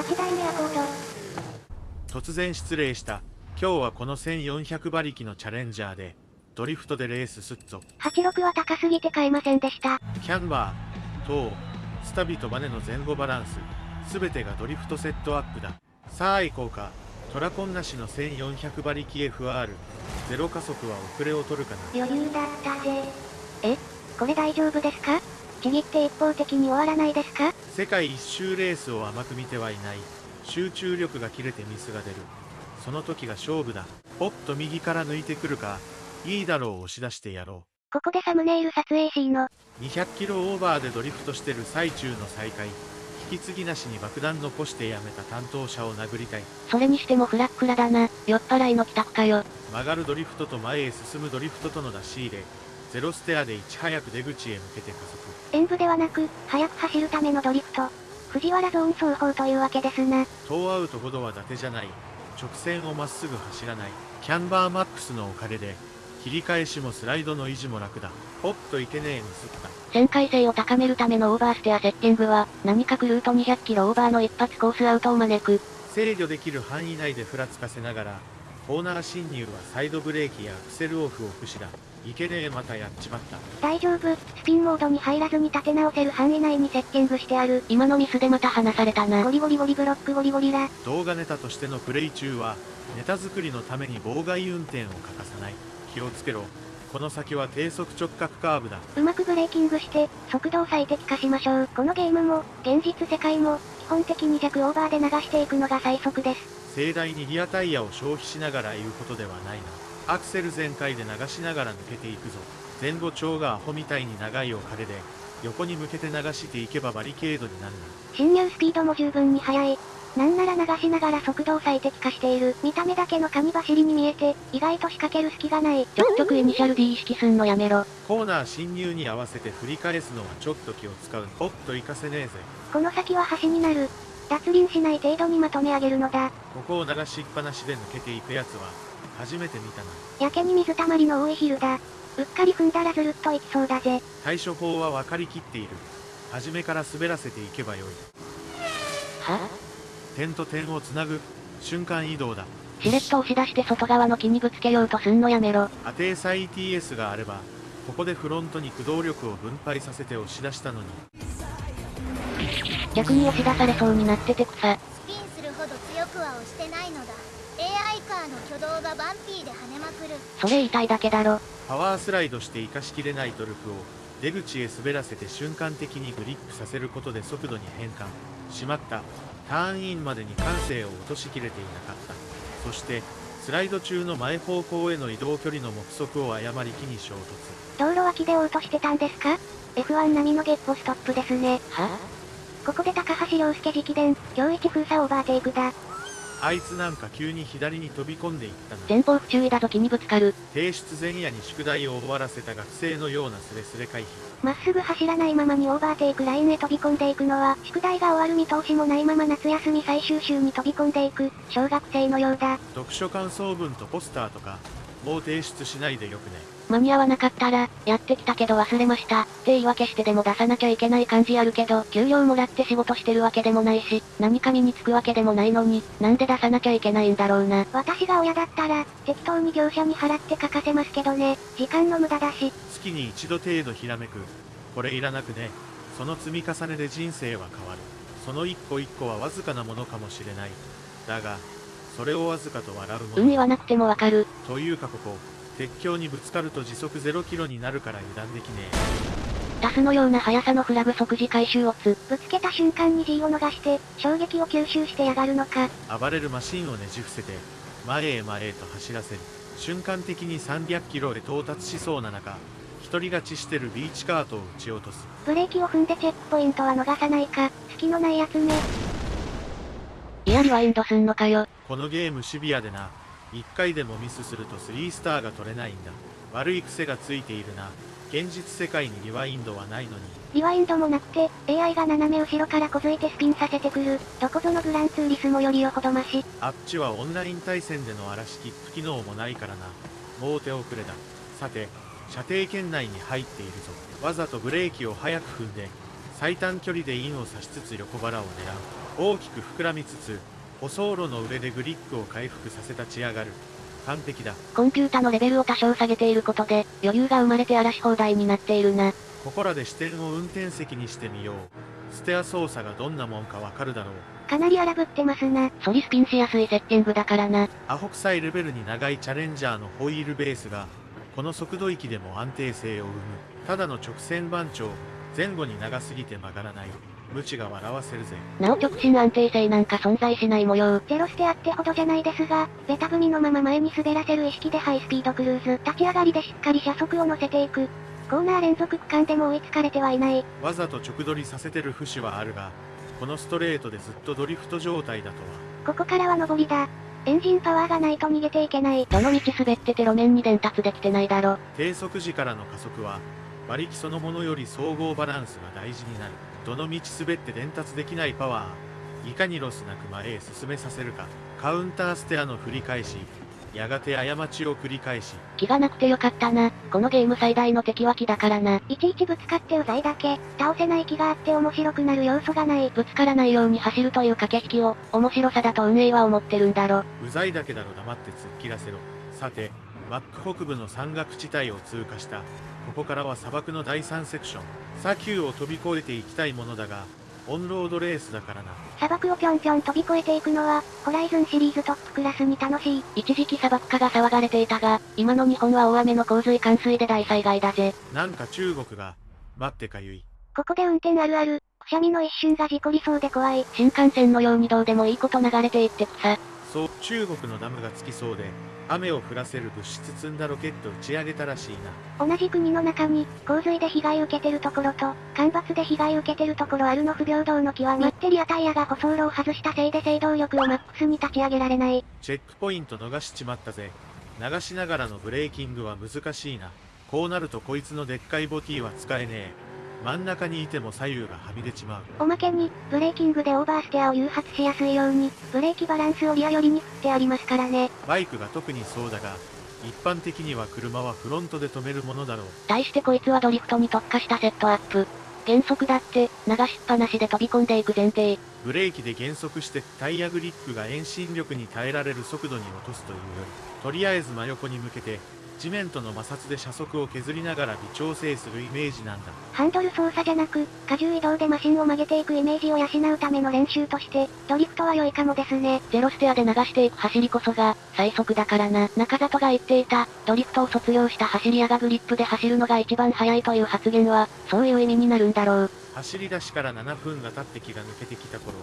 8代目アコード。突然失礼した。今日はこの1400馬力のチャレンジャーで、ドリフトでレースすっぞ。86は高すぎて買えませんでした。キャンバー、トー、スタビとバネの前後バランス、すべてがドリフトセットアップだ。さあ行こうか。トラコンなしの1400馬力 FR。ゼロ加速は遅れを取るかな。余裕だったぜ。えこれ大丈夫ですか？ちぎって一方的に終わらないですか？世界一周レースを甘く見てはいない。集中力が切れてミスが出る。その時が勝負だ。おっと右から抜いてくるか。いいだろう押し出してやろう。ここでサムネイル撮影 C の。200キロオーバーでドリフトしてる最中の再開。引き継ぎなしに爆弾残してやめた担当者を殴りたい。それにしてもフラッフラだな。酔っ払いの帰宅かよ。曲がるドリフトと前へ進むドリフトとの出し入れ。ゼロステアでいち早く出口へ向けて加速。演武ではなく、速く走るためのドリフト。藤原ゾーン双方というわけですな。トーアウトほどは伊達じゃない。直線をまっすぐ走らない。キャンバーマックスのおかげで、切り返しもスライドの維持も楽だ。おっといけねえミスった。旋回性を高めるためのオーバーステアセッティングは、何かくルート200キロオーバーの一発コースアウトを招く。制御できる範囲内でふらつかせながら、コーナー侵入はサイドブレーキやアクセルオフを駆使だ。いけねえまたやっちまった。大丈夫、スピンモードに入らずに立て直せる範囲内にセッティングしてある。今のミスでまた離されたな。ゴリゴリゴリブロックゴリゴリラ。動画ネタとしてのプレイ中は、ネタ作りのために妨害運転を欠かさない。気をつけろ。この先は低速直角カーブだ。うまくブレーキングして、速度を最適化しましょう。このゲームも、現実世界も、基本的に弱オーバーで流していくのが最速です。盛大にリアタイヤを消費しながら言うことではないな。アクセル全開で流しながら抜けていくぞ。前後長がアホみたいに長いおかげで、横に向けて流していけばバリケードになるな。侵入スピードも十分に速い。なんなら流しながら速度を最適化している。見た目だけの紙走りに見えて、意外と仕掛ける隙がない。ちょくちょくイニシャル D 意識すんのやめろ。コーナー侵入に合わせて振り返すのはちょっと気を使う。おっと行かせねえぜ。この先は橋になる。脱輪しない程度にまとめ上げるのだ。ここを流しっぱなしで抜けていくやつは、初めて見たな。やけに水たまりの多いヒルだ。うっかり踏んだらずるっといきそうだぜ。対処法は分かりきっている。初めから滑らせていけばよい。は？点と点をつなぐ、瞬間移動だ。しれっと押し出して外側の木にぶつけようとすんのやめろ。アテーサ ETS があれば、ここでフロントに駆動力を分配させて押し出したのに。逆に押し出されそうになってて草。スピンするほど強くは押してないのだ。ーの挙動がバンピーで跳ねまくる。それ言いだけだろ。パワースライドして生かしきれないトルクを、出口へ滑らせて瞬間的にグリップさせることで速度に変換。しまった。ターンインまでに感性を落としきれていなかった。そして、スライド中の前方向への移動距離の目測を誤り木に衝突。道路脇で嘔吐してたんですか ?F1 並みのゲッポストップですね。は？ここで高橋涼介直伝、今日一封鎖オーバーテイクだ。あいつなんか急に左に飛び込んでいったな。前方不注意だぞ木にぶつかる。提出前夜に宿題を終わらせた学生のようなスレスレ回避。まっすぐ走らないままにオーバーテイクラインへ飛び込んでいくのは、宿題が終わる見通しもないまま夏休み最終週に飛び込んでいく、小学生のようだ。読書感想文とポスターとか、もう提出しないでよくね。間に合わなかったら、やってきたけど忘れました。って言い訳してでも出さなきゃいけない感じあるけど、給料もらって仕事してるわけでもないし、何か身につくわけでもないのに、なんで出さなきゃいけないんだろうな。私が親だったら、適当に業者に払って書かせますけどね。時間の無駄だし。月に一度程度ひらめく。これいらなくね。その積み重ねで人生は変わる。その一個一個はわずかなものかもしれない。だが、それをわずかと笑うもの。うん言わなくてもわかる。というかここ、鉄橋にぶつかると時速0キロになるから油断できねえ。タスのような速さのフラグ即時回収をつ、ぶつけた瞬間に G を逃して、衝撃を吸収してやがるのか。暴れるマシンをねじ伏せて、前へ前へと走らせる。瞬間的に300キロへ到達しそうな中、一人勝ちしてるビーチカートを撃ち落とす。ブレーキを踏んでチェックポイントは逃さないか、隙のないやつね。いやリワインドすんのかよ。このゲームシビアでな。1回でもミスすると3スターが取れないんだ。悪い癖がついているな。現実世界にリワインドはないのに。リワインドもなくて、AI が斜め後ろからこづいてスピンさせてくる。どこぞのグランツーリスモよりよほどまし。あっちはオンライン対戦での嵐キック機能もないからな。もう手遅れだ。さて、射程圏内に入っているぞ。わざとブレーキを早く踏んで、最短距離でインを刺しつつ横腹を狙う。大きく膨らみつつ舗装路の上でグリップを回復させ立ち上がる完璧だ。コンピュータのレベルを多少下げていることで、余裕が生まれて荒らし放題になっているな。ここらで視点を運転席にしてみよう。ステア操作がどんなもんかわかるだろう。かなり荒ぶってますな。ソリスピンしやすいセッティングだからな。アホ臭いレベルに長いチャレンジャーのホイールベースがこの速度域でも安定性を生む。ただの直線番長。前後に長すぎて曲がらない無知が笑わせるぜなお直進安定性なんか存在しない模様。ゼロステアってほどじゃないですが、ベタ踏みのまま前に滑らせる意識でハイスピードクルーズ。立ち上がりでしっかり車速を乗せていく。コーナー連続区間でも追いつかれてはいない。わざと直取りさせてる節はあるがこのストレートでずっとドリフト状態だとはここからは上りだ。エンジンパワーがないと逃げていけない。どの道滑ってて路面に伝達できてないだろ。低速時からの加速は馬力そのものより総合バランスが大事になるどの道滑って伝達できないパワーいかにロスなく前へ進めさせるかカウンターステアの振り返しやがて過ちを繰り返し気がなくてよかったな。このゲーム最大の敵は気だからな。いちいちぶつかってうざいだけ。倒せない気があって面白くなる要素がない。ぶつからないように走るという駆け引きを、面白さだと運営は思ってるんだろ。うざいだけだろ黙って突っ切らせろさてマック北部の山岳地帯を通過したここからは砂漠の第3セクション砂丘を飛び越えていきたいものだがオンロードレースだからな砂漠をぴょんぴょん飛び越えていくのは、ホライズンシリーズトップクラスに楽しい。一時期砂漠化が騒がれていたが、今の日本は大雨の洪水冠水で大災害だぜ。なんか中国が待ってかゆいここで運転あるある。くしゃみの一瞬が事故りそうで怖い。新幹線のようにどうでもいいこと流れていってくさ。そう中国のダムがつきそうで雨を降らせる物質積んだロケット打ち上げたらしいな同じ国の中に、洪水で被害受けてるところと、干ばつで被害受けてるところあるの不平等の極み。バッテリアタイヤが舗装路を外したせいで制動力をマックスに立ち上げられない。チェックポイント逃しちまったぜ流しながらのブレーキングは難しいなこうなるとこいつのでっかいボティは使えねえ真ん中にいても左右がはみ出ちまうおまけに、ブレーキングでオーバーステアを誘発しやすいように、ブレーキバランスをリア寄りに振ってありますからね。バイクが特にそうだが一般的には車はフロントで止めるものだろう対してこいつはドリフトに特化したセットアップ。減速だって、流しっぱなしで飛び込んでいく前提。ブレーキで減速してタイヤグリップが遠心力に耐えられる速度に落とすというよりとりあえず真横に向けて地面との摩擦で車速を削りながら微調整するイメージなんだハンドル操作じゃなく、荷重移動でマシンを曲げていくイメージを養うための練習として、ドリフトは良いかもですね。ゼロステアで流していく走りこそが、最速だからな。中里が言っていた、ドリフトを卒業した走り屋がグリップで走るのが一番速いという発言は、そういう意味になるんだろう。走り出しから7分が経って気が抜けてきた頃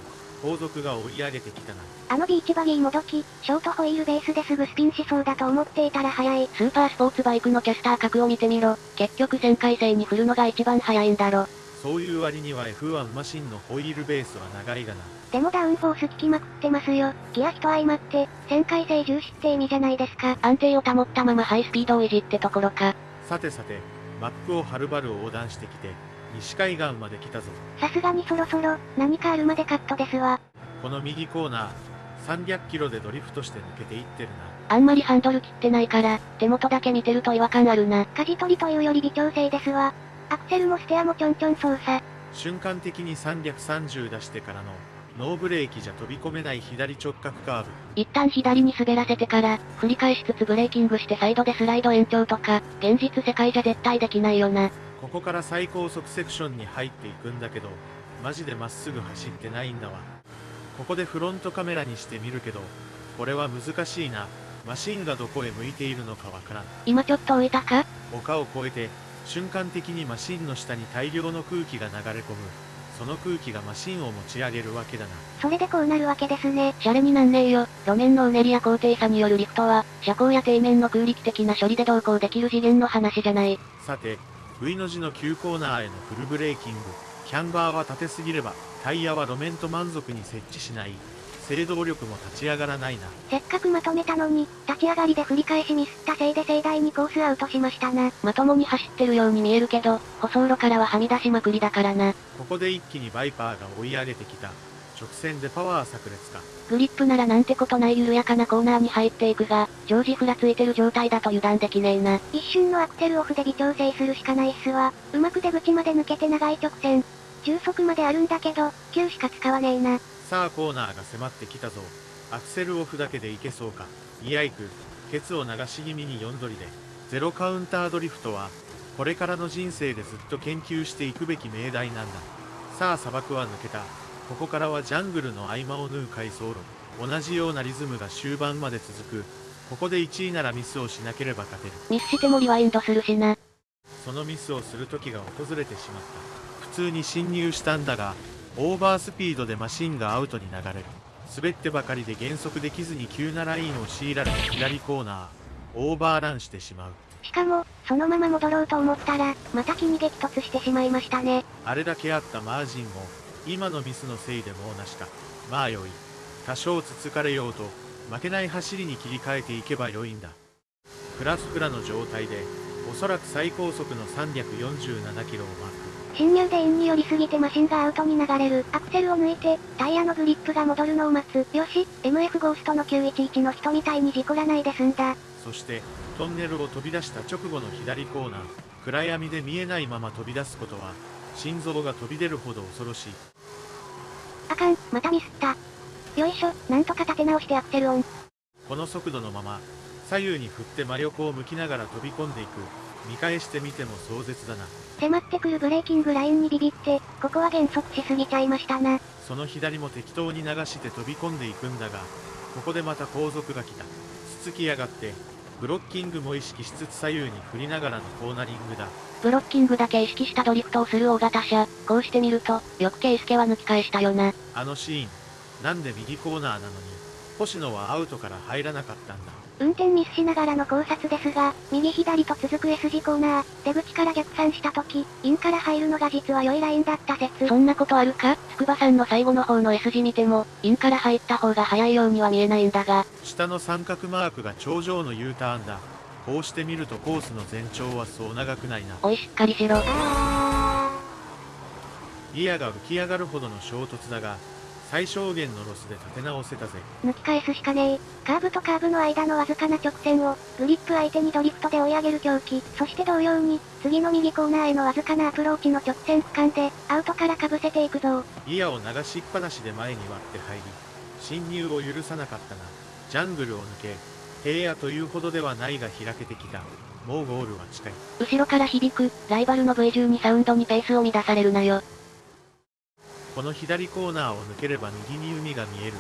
後続が追い上げてきたなあのビーチバギーもどき、ショートホイールベースですぐスピンしそうだと思っていたら早い。スーパースポーツバイクのキャスター格を見てみろ。結局旋回性に振るのが一番速いんだろ。そういう割には F1 マシンのホイールベースは長いがなでもダウンフォース効きまくってますよ。ギア比と相まって、旋回性重視って意味じゃないですか。安定を保ったままハイスピードをいじってところか。さてさてマップをはるばる横断してきて西海岸まで来たぞさすがにそろそろ、何かあるまでカットですわ。この右コーナー300キロでドリフトして抜けていってるなあんまりハンドル切ってないから、手元だけ見てると違和感あるな。舵取りというより微調整ですわ。アクセルもステアもちょんちょん操作。瞬間的に330出してからのノーブレーキじゃ飛び込めない左直角カーブ一旦左に滑らせてから、振り返しつつブレーキングしてサイドでスライド延長とか、現実世界じゃ絶対できないよな。ここから最高速セクションに入っていくんだけどマジでまっすぐ走ってないんだわここでフロントカメラにしてみるけどこれは難しいなマシンがどこへ向いているのかわからん今ちょっと浮いたか？丘を越えて瞬間的にマシンの下に大量の空気が流れ込むその空気がマシンを持ち上げるわけだなそれでこうなるわけですね。シャレになんねえよ。路面のうねりや高低差によるリフトは、車高や底面の空力的な処理で同行できる次元の話じゃない。さて V の字の急コーナーへのフルブレーキングキャンバーは縦すぎればタイヤは路面と満足に設置しない制動力も立ち上がらないなせっかくまとめたのに、立ち上がりで振り返しミスったせいで盛大にコースアウトしましたな。まともに走ってるように見えるけど、舗装路からははみ出しまくりだからな。ここで一気にバイパーが追い上げてきた直線でパワー炸裂かグリップならなんてことない緩やかなコーナーに入っていくが、常時ふらついてる状態だと油断できねえな。一瞬のアクセルオフで微調整するしかないっすわ。うまく出口まで抜けて長い直線。中速まであるんだけど、急しか使わねえな。さあコーナーが迫ってきたぞアクセルオフだけでいけそうかイヤイクケツを流し気味に4ドリでゼロカウンタードリフトはこれからの人生でずっと研究していくべき命題なんださあ砂漠は抜けたここからはジャングルの合間を縫う回走路同じようなリズムが終盤まで続く。ここで1位ならミスをしなければ勝てる。ミスしてもリワインドするしな。そのミスをする時が訪れてしまった。普通に侵入したんだがオーバースピードでマシンがアウトに流れる。滑ってばかりで減速できずに急なラインを強いられた左コーナー。オーバーランしてしまう。しかも、そのまま戻ろうと思ったら、また木に激突してしまいましたね。あれだけあったマージンも今のミスのせいでもうなしかまあよい多少つつかれようと負けない走りに切り替えていけばよいんだフラフクラの状態でおそらく最高速の347キロをマーク侵入でインに寄りすぎてマシンがアウトに流れる。アクセルを抜いて、タイヤのグリップが戻るのを待つ。よし、MF ゴーストの911の人みたいに事故らないで済んだ。そしてトンネルを飛び出した直後の左コーナー暗闇で見えないまま飛び出すことは心臓が飛び出るほど恐ろしいあかん、またミスった。よいしょ、なんとか立て直してアクセルオン。この速度のまま左右に振って魔力を向きながら飛び込んでいく見返してみても壮絶だな迫ってくるブレーキングラインにビビって、ここは減速しすぎちゃいましたな。その左も適当に流して飛び込んでいくんだがここでまた後続が来たつつきやがってブロッキングも意識しつつ左右に振りながらのコーナリングだブロッキングだけ意識したドリフトをする大型車。こうしてみると、よくケイスケは抜き返したよな。あのシーンなんで右コーナーなのに星野はアウトから入らなかったんだ運転ミスしながらの考察ですが、右左と続く S 字コーナー、出口から逆算した時、インから入るのが実は良いラインだった説。そんなことあるか？筑波山の最後の方の S 字見ても、インから入った方が早いようには見えないんだが、下の三角マークが頂上の U ターンだ。こうして見るとコースの全長はそう長くないな。おいしっかりしろ。あギアが浮き上がるほどの衝突だが最小限のロスで立て直せたぜー、抜き返すしかねえ。カーブとカーブの間のわずかな直線を、グリップ相手にドリフトで追い上げる狂気。そして同様に、次の右コーナーへのわずかなアプローチの直線区間で、アウトからかぶせていくぞ。ギアを流しっぱなしで前に割って入り侵入を許さなかったがジャングルを抜け平野というほどではないが開けてきたもうゴールは近い後ろから響く、ライバルの V12 サウンドにペースを乱されるなよ。この左コーナーを抜ければ右に海が見える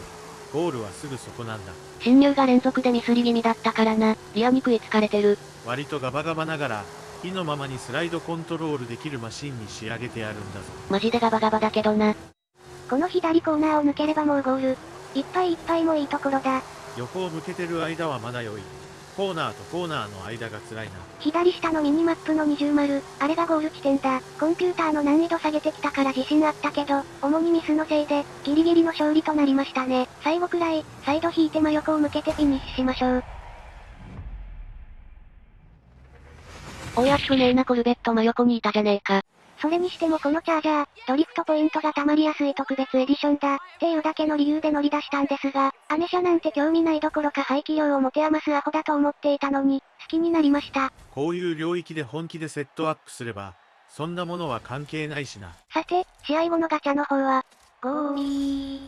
ゴールはすぐそこなんだ侵入が連続でミスり気味だったからな。リアに食いつかれてる。割とガバガバながら意のままにスライドコントロールできるマシンに仕上げてあるんだぞマジでガバガバだけどな。この左コーナーを抜ければもうゴール。いっぱいいっぱいもいいところだ。横を向けてる間はまだ良いコーナーとコーナーの間が辛いな左下のミニマップの二重丸、あれがゴール地点だ。コンピューターの難易度下げてきたから自信あったけど、主にミスのせいで、ギリギリの勝利となりましたね。最後くらい、サイド引いて真横を向けてフィニッシュしましょう。おやしくねえなコルベット真横にいたじゃねえか。それにしてもこのチャージャー、ドリフトポイントが溜まりやすい特別エディションだ、っていうだけの理由で乗り出したんですが、アネ車なんて興味ないどころか排気量を持て余すアホだと思っていたのに、好きになりました。こういう領域で本気でセットアップすればそんなものは関係ないしなさて、試合後のガチャの方は、ゴーミー。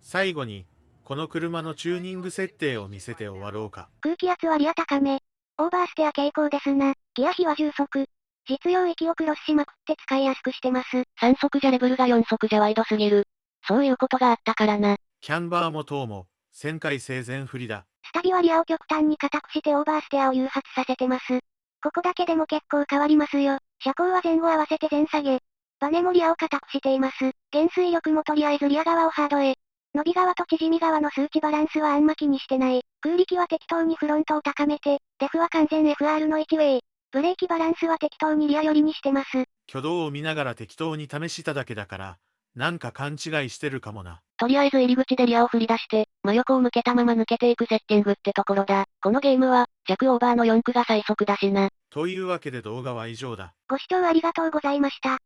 最後にこの車のチューニング設定を見せて終わろうか空気圧はリア高め。オーバーステア傾向ですな。ギア比は重速。実用域をクロスしまくって使いやすくしてます。3速じゃレベルが4速じゃワイドすぎる。そういうことがあったからな。キャンバーも塔も旋回生前不利だスタビはリアを極端に硬くしてオーバーステアを誘発させてます。ここだけでも結構変わりますよ。車高は前後合わせて全下げ。バネもリアを硬くしています。減衰力もとりあえずリア側をハードへ。伸び側と縮み側の数値バランスはあんま気にしてない。空力は適当にフロントを高めて、デフは完全 FR の1ウェイ。ブレーキバランスは適当にリア寄りにしてます。挙動を見ながら適当に試しただけだからなんか勘違いしてるかもなとりあえず入り口でリアを振り出して、真横を向けたまま抜けていくセッティングってところだ。このゲームは、弱オーバーの4区が最速だしな。というわけで動画は以上だご視聴ありがとうございました。